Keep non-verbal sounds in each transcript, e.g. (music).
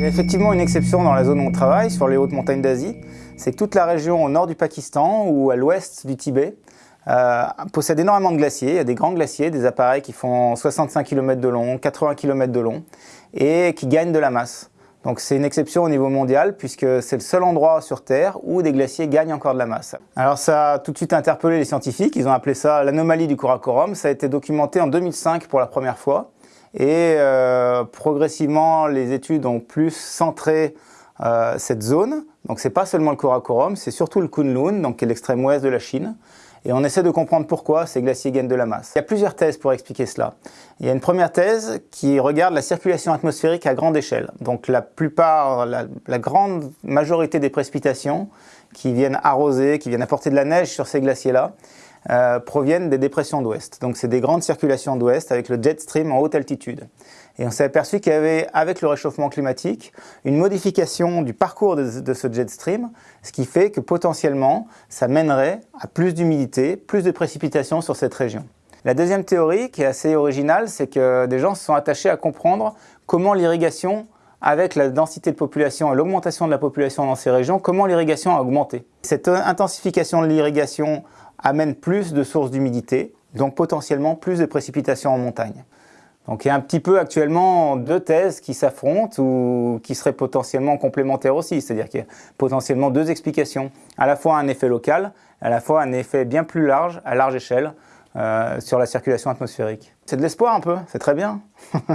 Il y a effectivement une exception dans la zone où on travaille, sur les hautes montagnes d'Asie, c'est que toute la région au nord du Pakistan ou à l'ouest du Tibet euh, possède énormément de glaciers. Il y a des grands glaciers, des appareils qui font 65 km de long, 80 km de long et qui gagnent de la masse. Donc c'est une exception au niveau mondial puisque c'est le seul endroit sur Terre où des glaciers gagnent encore de la masse. Alors ça a tout de suite interpellé les scientifiques, ils ont appelé ça l'anomalie du Karakoram. Ça a été documenté en 2005 pour la première fois et euh, progressivement les études ont plus centré euh, cette zone. Donc c'est pas seulement le Karakoram, c'est surtout le Kunlun, donc qui est l'extrême ouest de la Chine. Et on essaie de comprendre pourquoi ces glaciers gagnent de la masse. Il y a plusieurs thèses pour expliquer cela. Il y a une première thèse qui regarde la circulation atmosphérique à grande échelle. Donc la plupart, la, la grande majorité des précipitations qui viennent arroser, qui viennent apporter de la neige sur ces glaciers-là, euh, proviennent des dépressions d'ouest. Donc c'est des grandes circulations d'ouest avec le jet stream en haute altitude. Et on s'est aperçu qu'il y avait, avec le réchauffement climatique, une modification du parcours de, de, ce jet stream, ce qui fait que potentiellement, ça mènerait à plus d'humidité, plus de précipitations sur cette région. La deuxième théorie, qui est assez originale, c'est que des gens se sont attachés à comprendre comment l'irrigation avec la densité de population et l'augmentation de la population dans ces régions, comment l'irrigation a augmenté. Cette intensification de l'irrigation amène plus de sources d'humidité, donc potentiellement plus de précipitations en montagne. Donc il y a un petit peu actuellement deux thèses qui s'affrontent ou qui seraient potentiellement complémentaires aussi, c'est-à-dire qu'il y a potentiellement deux explications, à la fois un effet local, à la fois un effet bien plus large, à large échelle, euh, sur la circulation atmosphérique. C'est de l'espoir un peu, c'est très bien.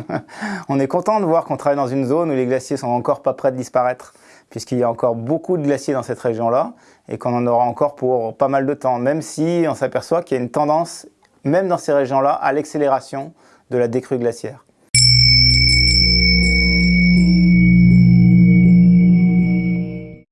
(laughs) on est content de voir qu'on travaille dans une zone où les glaciers sont encore pas prêts de disparaître, puisqu'il y a encore beaucoup de glaciers dans cette région-là, et qu'on en aura encore pour pas mal de temps, même si on s'aperçoit qu'il y a une tendance, même dans ces régions-là, à l'accélération de la décrue glaciaire.